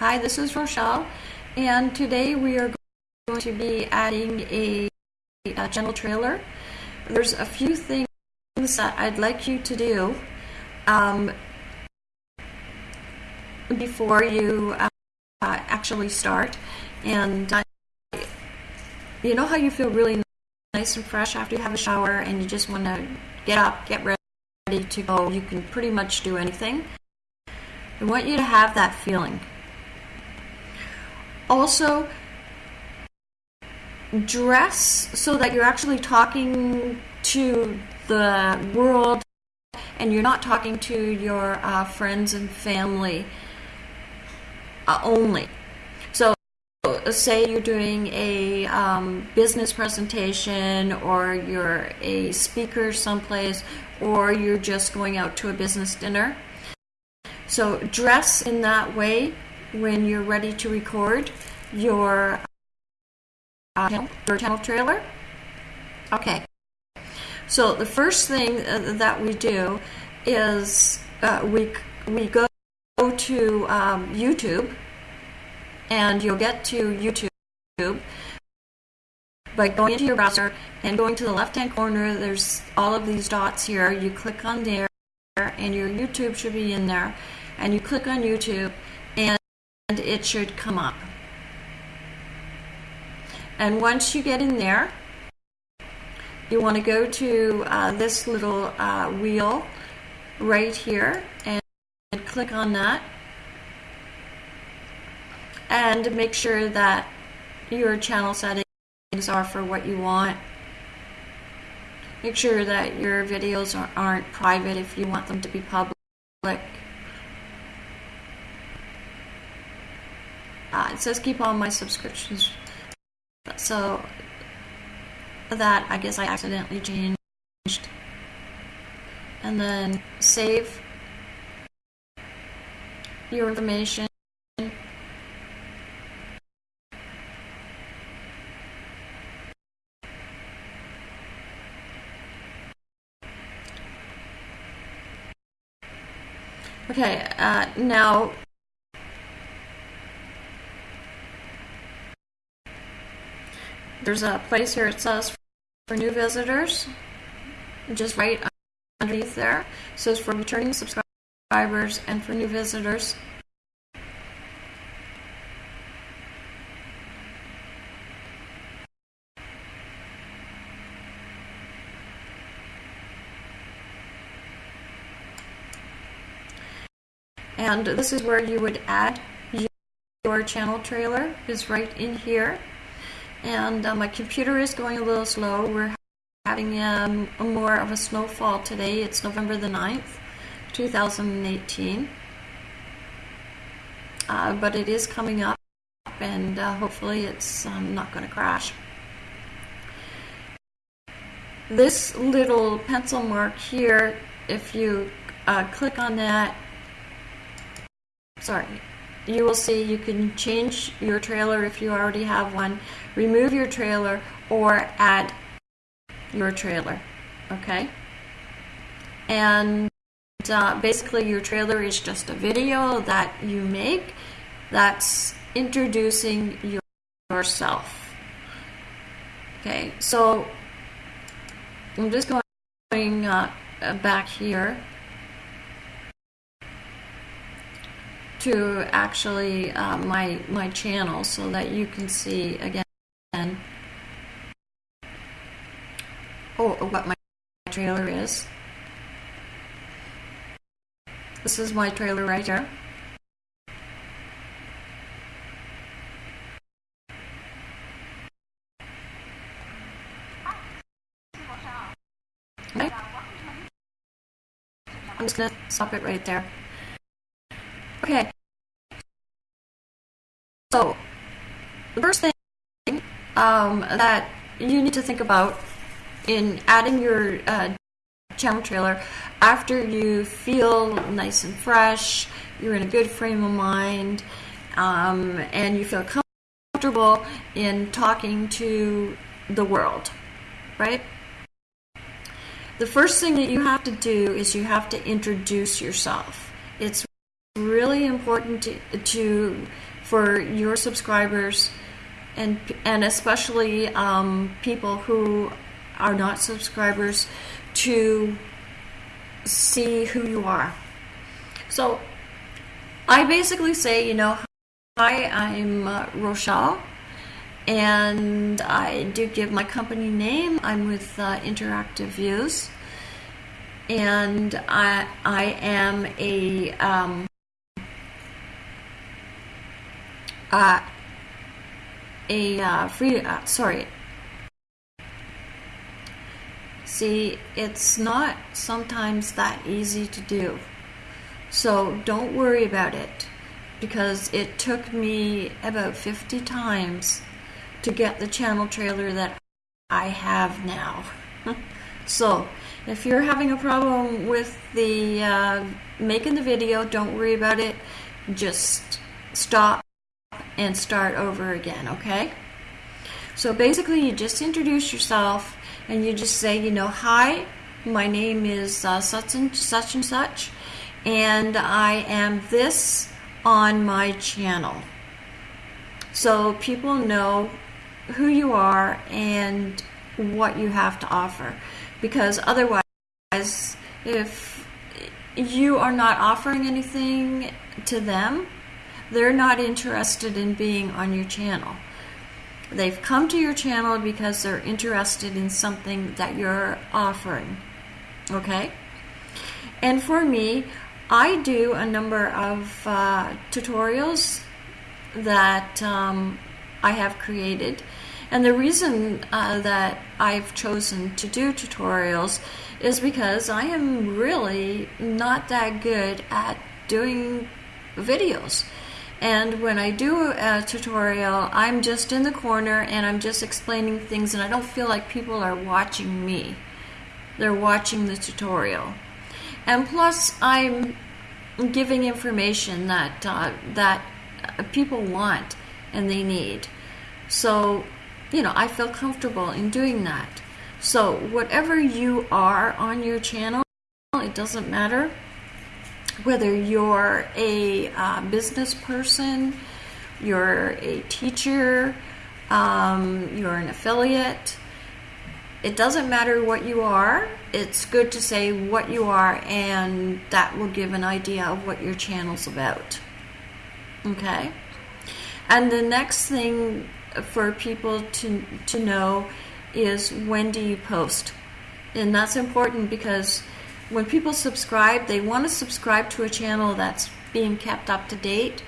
Hi, this is Rochelle, and today we are going to be adding a, a trailer. There's a few things that I'd like you to do um, before you uh, actually start. And uh, you know how you feel really nice and fresh after you have a shower and you just want to get up, get ready to go. You can pretty much do anything. I want you to have that feeling. Also, dress so that you're actually talking to the world and you're not talking to your uh, friends and family uh, only. So, say you're doing a um, business presentation or you're a speaker someplace or you're just going out to a business dinner. So, dress in that way when you're ready to record your uh, your channel trailer. Okay. So the first thing uh, that we do is uh, we we go to um, YouTube, and you'll get to YouTube by going into your browser and going to the left-hand corner. There's all of these dots here. You click on there, and your YouTube should be in there. And you click on YouTube, and it should come up. And once you get in there, you want to go to uh, this little uh, wheel right here and, click on that and make sure that your channel settings are for what you want. Make sure that your videos aren't private if you want them to be public. Uh, says keep all my subscriptions. So that I guess I accidentally changed. And then save your information. Okay, uh, now there's a place here it says for new visitors, just right underneath there. It says for returning subscribers and for new visitors. And this is where you would add your channel trailer is right in here and uh, my computer is going a little slow. We're having um, more of a snowfall today. It's November the 9th, 2018. Uh, but it is coming up and uh, hopefully it's um, not going to crash. This little pencil mark here, if you uh, click on that, sorry, you will see you can change your trailer if you already have one, remove your trailer, or add your trailer. Okay? And uh, basically, your trailer is just a video that you make that's introducing your, yourself. Okay, so I'm just going uh, back here to actually uh, my my channel so that you can see again. Oh what my trailer is. This is my trailer right here. I'm just gonna stop it right there Okay. So, the first thing um, that you need to think about in adding your uh, channel trailer after you feel nice and fresh, you're in a good frame of mind, um, and you feel comfortable in talking to the world, right? The first thing that you have to do is you have to introduce yourself. It's really important to, to for your subscribers and and especially um, people who are not subscribers to see who you are. So I basically say, you know, hi, I'm uh, Rochelle, and I do give my company name. I'm with uh, Interactive Views, and I I am a um, uh, a uh, free uh, sorry. See it's not sometimes that easy to do. So don't worry about it because it took me about 50 times to get the channel trailer that I have now. So if you're having a problem with the uh, making the video don't worry about it. Just stop and start over again, okay? So basically, you just introduce yourself and you just say, you know, hi, my name is uh, such, and, such and such, and I am this on my channel. So people know who you are and what you have to offer. Because otherwise, if you are not offering anything to them, they're not interested in being on your channel. They've come to your channel because they're interested in something that you're offering. Okay? And for me, I do a number of uh, tutorials that um, I have created. And the reason uh, that I've chosen to do tutorials is because I am really not that good at doing videos. And when I do a tutorial, I'm just in the corner and I'm just explaining things and I don't feel like people are watching me. They're watching the tutorial. And plus, I'm giving information that, uh, that people want and they need. So, you know, I feel comfortable in doing that. So, whatever you are on your channel, it doesn't matter whether you're a uh, business person, you're a teacher, um, you're an affiliate, it doesn't matter what you are. It's good to say what you are, and that will give an idea of what your channel's about. Okay? And the next thing for people to, to know is when do you post? And that's important because when people subscribe, they want to subscribe to a channel that's being kept up to date,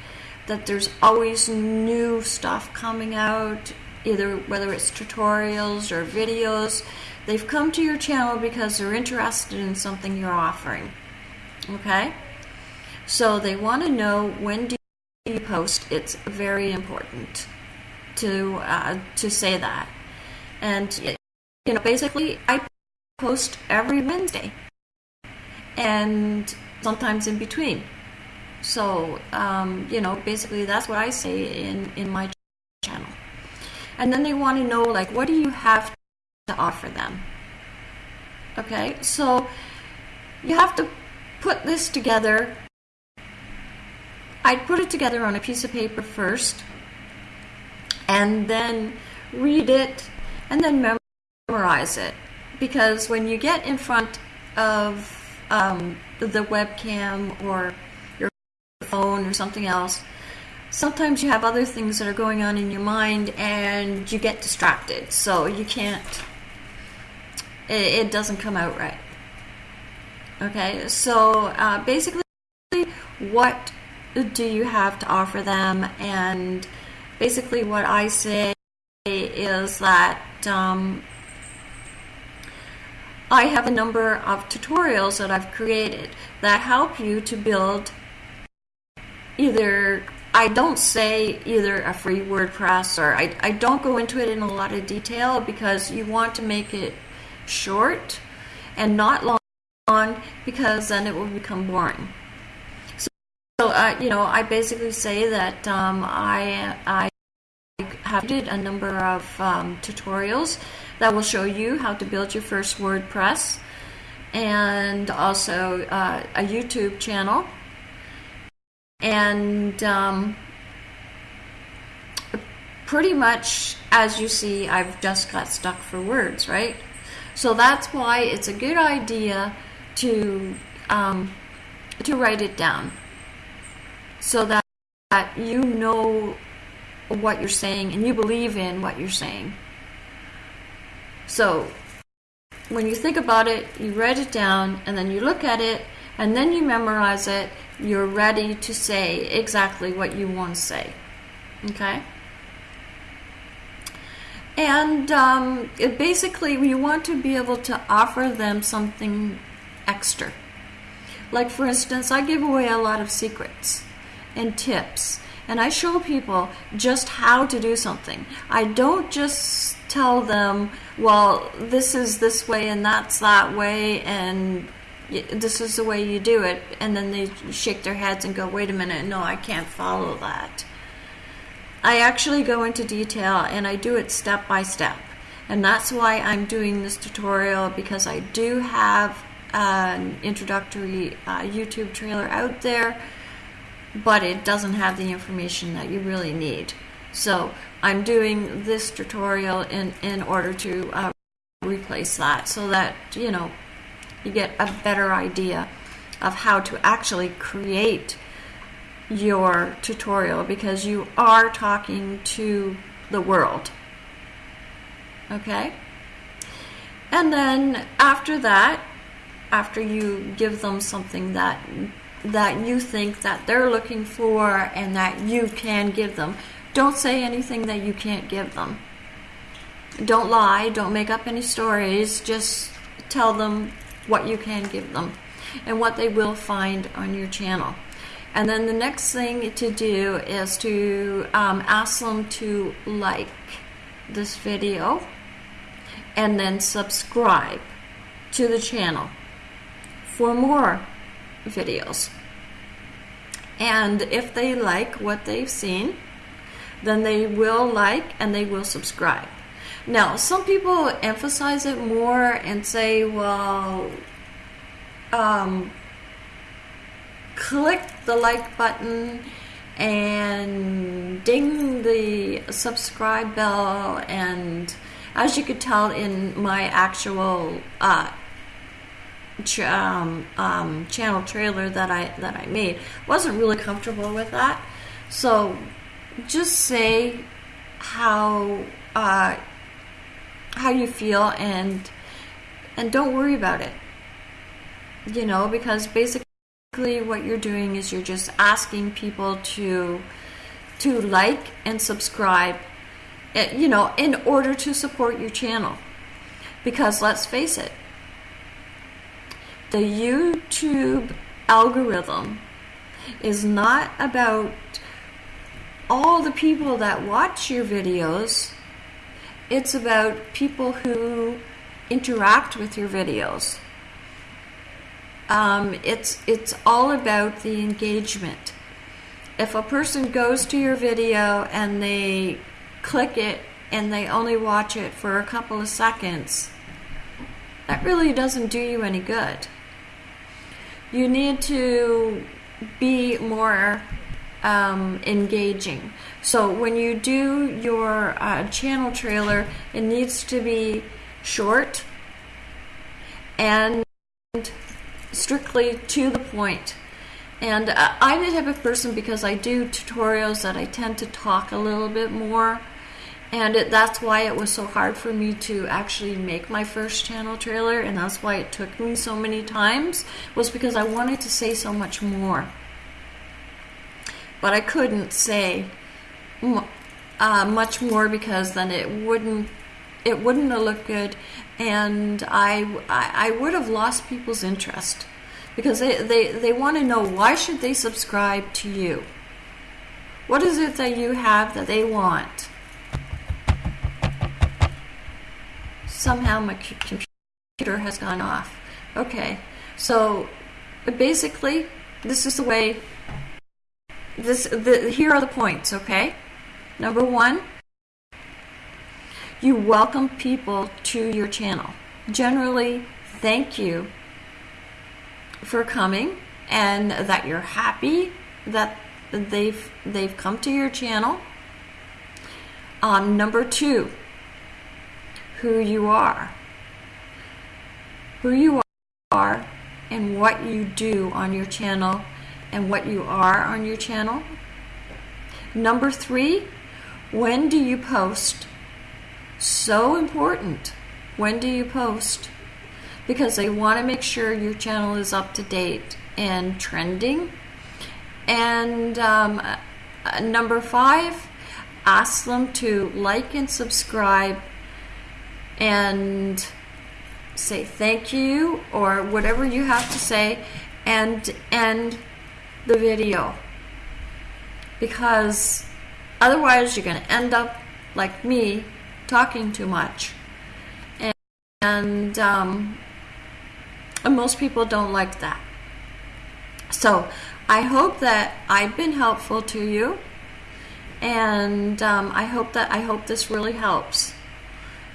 that there's always new stuff coming out, either whether it's tutorials or videos. They've come to your channel because they're interested in something you're offering. Okay? So they want to know when do you post. It's very important to uh, to say that. And you know, basically, I post every Wednesday and sometimes in between. So, um, you know, basically that's what I say in, in my channel. And then they want to know, like, what do you have to offer them? Okay, so you have to put this together. I'd put it together on a piece of paper first, and then read it, and then memorize it. Because when you get in front of um, the webcam or your phone or something else, sometimes you have other things that are going on in your mind and you get distracted. So you can't, it, it doesn't come out right. Okay, so uh, basically, what do you have to offer them? And basically, what I say is that um, I have a number of tutorials that I've created that help you to build either I don't say either a free WordPress or I, I don't go into it in a lot of detail because you want to make it short and not long because then it will become boring. So, so uh, you know, I basically say that um, I, I have did a number of um, tutorials that will show you how to build your first WordPress and also uh, a YouTube channel. And um, pretty much, as you see, I've just got stuck for words, right? So that's why it's a good idea to um, to write it down so that, that you know what you're saying and you believe in what you're saying. So when you think about it, you write it down and then you look at it and then you memorize it. You're ready to say exactly what you want to say. Okay? And um, basically, you want to be able to offer them something extra. Like, for instance, I give away a lot of secrets and tips, and I show people just how to do something. I don't just tell them, well, this is this way and that's that way, and this is the way you do it, and then they shake their heads and go, wait a minute, no, I can't follow that. I actually go into detail and I do it step by step. And that's why I'm doing this tutorial because I do have an introductory uh, YouTube trailer out there, but it doesn't have the information that you really need. So I'm doing this tutorial in, in order to uh, replace that so that, you know, you get a better idea of how to actually create your tutorial because you are talking to the world. Okay? And then after that, after you give them something that that you think that they're looking for and that you can give them, don't say anything that you can't give them. Don't lie, don't make up any stories, just tell them what you can give them and what they will find on your channel. And then the next thing to do is to um, ask them to like this video and then subscribe to the channel for more videos. And if they like what they've seen, then they will like and they will subscribe. Now, some people emphasize it more and say, well, um, click the like button and ding the subscribe bell and as you could tell in my actual uh, ch- um, um, channel trailer that I that I made wasn't really comfortable with that so just say how uh, how you feel and and don't worry about it. You know because basically what you're doing is you're just asking people to to like and subscribe eh, you know in order to support your channel. Because let's face it the YouTube algorithm is not about all the people that watch your videos it's about people who interact with your videos um, it's it's all about the engagement. If a person goes to your video and they click it and they only watch it for a couple of seconds, that really doesn't do you any good. You need to be more um, engaging. So when you do your uh, channel trailer, it needs to be short and strictly to the point. And uh, I'm the type of person because I do tutorials that I tend to talk a little bit more. And it, that's why it was so hard for me to actually make my first channel trailer, and that's why it took me so many times, was because I wanted to say so much more. But I couldn't say uh, much more because then it wouldn't it wouldn't have looked good, and I, I, I would have lost people's interest because they, they, they want to know why should they subscribe to you? What is it that you have that they want? Somehow my computer has gone off. Okay, so basically, this is the way. This the here are the points. Okay, number one, you welcome people to your channel. Generally, thank you for coming and that you're happy that they've they've come to your channel. Um, number two, who you are. Who you are and what you do on your channel and what you are on your channel. Number three, when do you post? So important. When do you post? Because they want to make sure your channel is up to date and trending. And um, uh, number five, ask them to like and subscribe and say thank you or whatever you have to say and end the video. Because otherwise you're going to end up like me talking too much. And, and, um, and most people don't like that. So I hope that I've been helpful to you. And um, I hope that I hope this really helps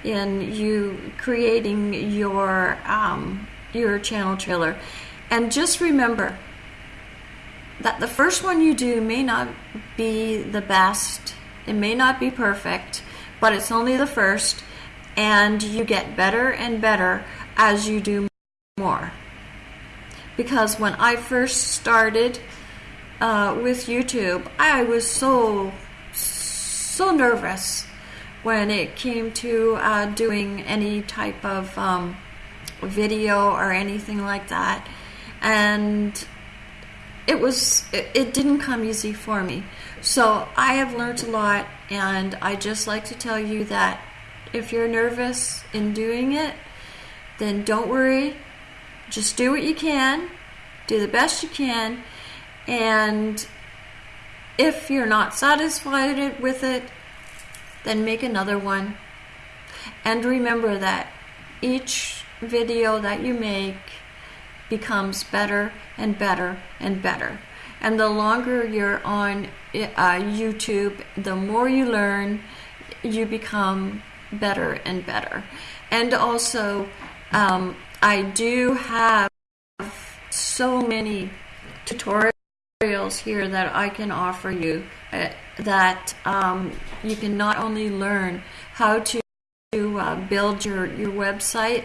in you creating your um, your channel trailer. And just remember that the first one you do may not be the best. It may not be perfect, but it's only the first, and you get better and better as you do more. Because when I first started uh, with YouTube, I was so so nervous when it came to uh, doing any type of um, video or anything like that. And it was, it, it didn't come easy for me. So I have learned a lot, and I just like to tell you that if you're nervous in doing it, then don't worry. Just do what you can, do the best you can, and if you're not satisfied with it, then make another one. And remember that each video that you make becomes better and better and better. And the longer you're on uh, YouTube, the more you learn, you become better and better. And also, um, I do have so many tutorials here that I can offer you uh, that um, you can not only learn how to, uh, build your, your website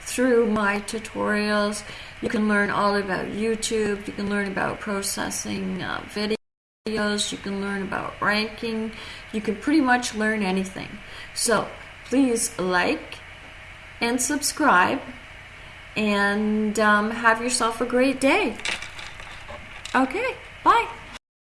through my tutorials, you can learn all about YouTube, you can learn about processing uh, videos, you can learn about ranking, you can pretty much learn anything. So please like and subscribe and um, have yourself a great day. Okay, bye.